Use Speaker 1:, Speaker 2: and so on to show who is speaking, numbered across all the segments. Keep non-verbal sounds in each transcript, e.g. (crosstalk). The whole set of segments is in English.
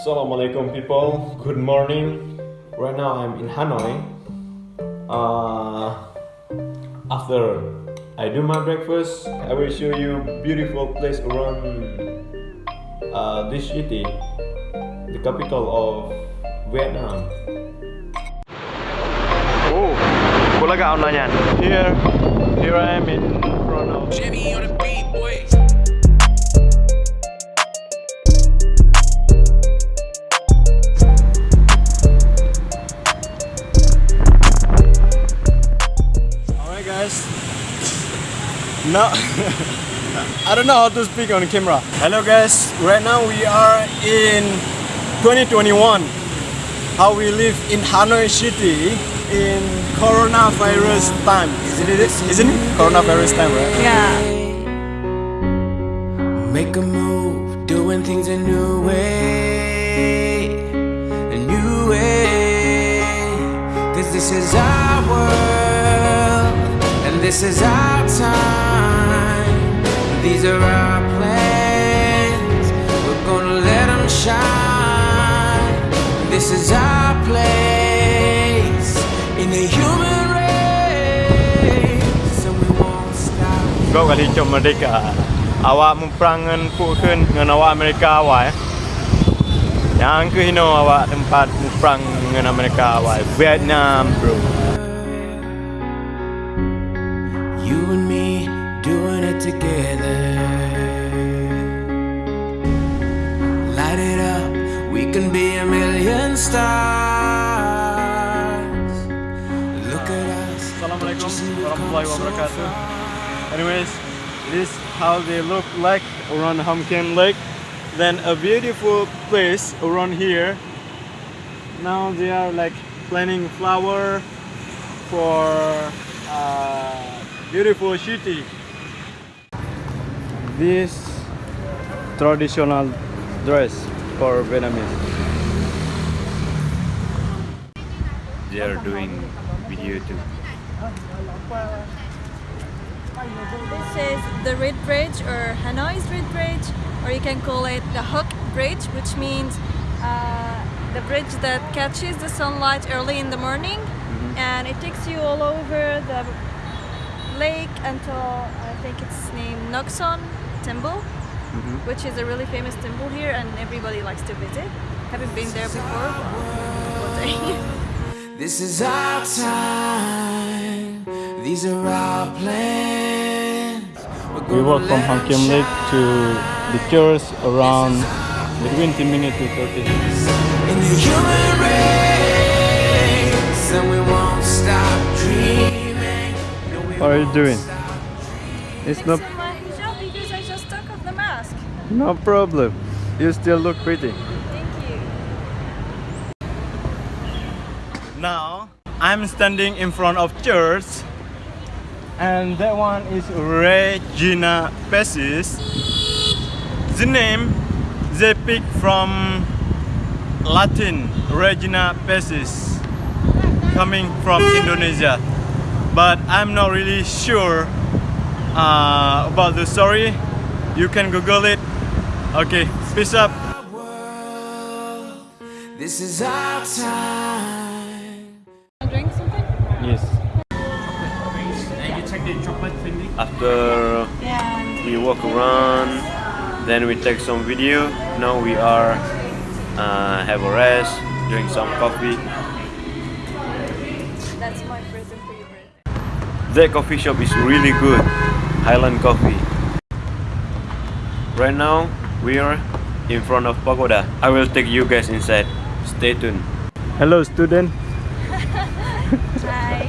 Speaker 1: Assalamualaikum people, good morning. Right now I'm in Hanoi. Uh, after I do my breakfast, I will show you beautiful place around uh, this city, the capital of Vietnam. Oh, bulaga online Here, here I am in front of No (laughs) I don't know how to speak on camera. Hello guys, right now we are in 2021. How we live in Hanoi City in coronavirus time. Isn't it? Isn't it? Coronavirus time, right?
Speaker 2: Yeah.
Speaker 3: Make a move, doing things a new way, a new way. Cause this is our world, and this is our time. These are our plans. We're gonna let them shine. This is our place in the human race. So we won't stop.
Speaker 1: ก็กะที่จมมาดิกะอาวะมุปรางเงินผู้ขึ้นเงินอาวะอเมริกาไหว Yang ke Hino awak tempat perang dengan Amerika awak Vietnam bro
Speaker 3: You and me doing it together can be a million stars. Look at us.
Speaker 1: Warahmatullahi wabarakatuh. Anyways, this how they look like around Hoan Kiem Lake. Then a beautiful place around here. Now they are like planting flower for uh, beautiful city. This traditional dress for Vietnamese. They are doing video too.
Speaker 2: This is the Red Bridge or Hanoi's Red Bridge, or you can call it the Hook Bridge, which means uh, the bridge that catches the sunlight early in the morning and it takes you all over the lake until I think it's named Ngoc Son Temple, Mm-hmm. which is a really famous temple here and everybody likes to visit. Haven't been there before. but one day. (laughs)
Speaker 3: This is our time. These are our plans. We're
Speaker 1: We
Speaker 3: gonna
Speaker 1: walk from
Speaker 3: let 'em
Speaker 1: Hoan Kiem Lake to the church around between 10 minutes to 30 minutes.
Speaker 3: in the human race, and we won't stop dreaming.
Speaker 1: What are you doing? It's no,
Speaker 2: Fixing my hijab because I just took off the mask.
Speaker 1: No problem. You still look pretty.
Speaker 2: Thank you.
Speaker 1: Now, I'm standing in front of church and that one is Regina Pacis. The name they pick from Latin Regina Pacis coming from Indonesia. But I'm not really sure uh, about the story. You can Google it. Okay, peace up.
Speaker 3: Our world, This is our time.
Speaker 2: Drink something?
Speaker 1: Yes. After we walk around, then we take some video. Now we are uh, have a rest, drink some coffee.
Speaker 2: That's my present for your birthday.
Speaker 1: That coffee shop is really good, Highland Coffee. Right now we are in front of pagoda. I will take you guys inside. Stay tuned. Hello, student. (laughs)
Speaker 2: Hi.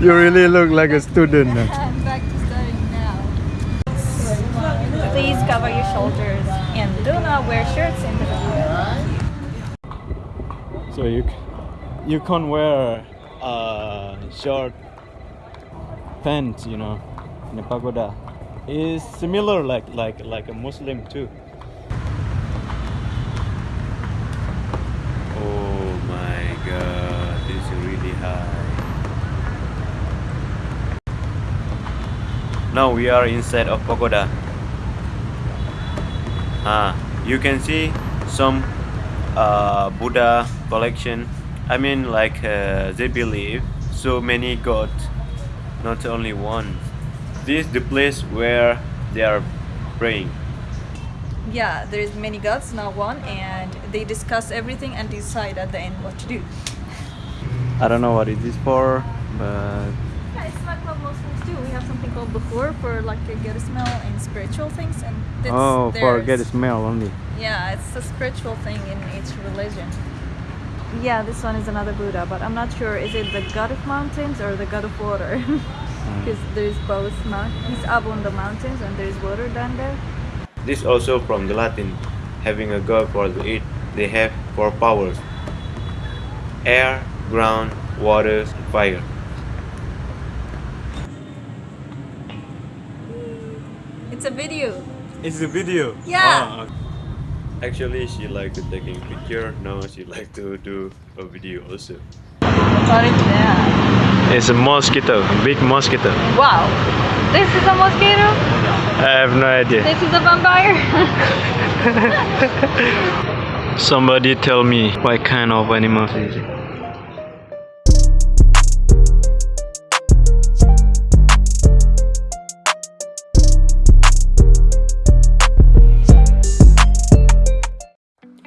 Speaker 1: You really look like a student. (laughs)
Speaker 2: I'm back to studying now. Please cover your shoulders and do not wear shirts in the video.
Speaker 1: So you you can't wear uh, short pants, you know, in the pagoda. It's similar like like like a Muslim too. Oh my god, this is really high. Now we are inside of pagoda. Ah, you can see some
Speaker 4: uh, Buddha collection. I mean, like uh, they believe so many gods, not only one. This is the place where they are praying.
Speaker 2: Yeah, there's many gods, not one, and they discuss everything and decide at the end what to do.
Speaker 1: I don't know what it is for, but
Speaker 2: Yeah, it's like what Muslims do. We have something called bukhur for like a get a smell and spiritual things, and that's
Speaker 1: oh, for
Speaker 2: theirs.
Speaker 1: get smell only.
Speaker 2: Yeah, it's a spiritual thing in each religion. Yeah, this one is another Buddha, but I'm not sure. Is it the god of mountains or the god of water? (laughs) Because there's both. Mount- he's up on the mountains and there's water down there.
Speaker 4: This also from the Latin, having a god for the eat. They have four powers: air, ground, water, fire.
Speaker 2: It's a video.
Speaker 1: It's a video.
Speaker 2: Yeah.
Speaker 1: Oh,
Speaker 4: Actually, she like to taking picture. Now she like to do a video also.
Speaker 2: What is that?
Speaker 4: It's a mosquito, a big mosquito.
Speaker 2: Wow. This is a mosquito?
Speaker 4: I have no idea.
Speaker 2: This is a vampire? (laughs)
Speaker 4: Somebody tell me what kind of animal is it?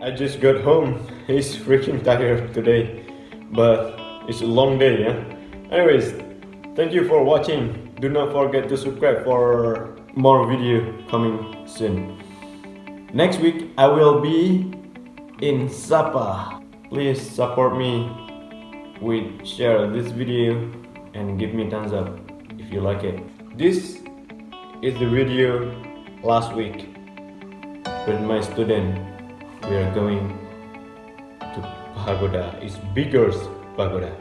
Speaker 4: I just got home. He's freaking tired today, but it's a long day, yeah. Anyways, thank you for watching. Do not forget to subscribe for more video coming soon. Next week I will be in Sapa. Please support me with share this video and give me thumbs up if you like it. This is the video last week with my student. We are going to pagoda. It's bigger pagoda.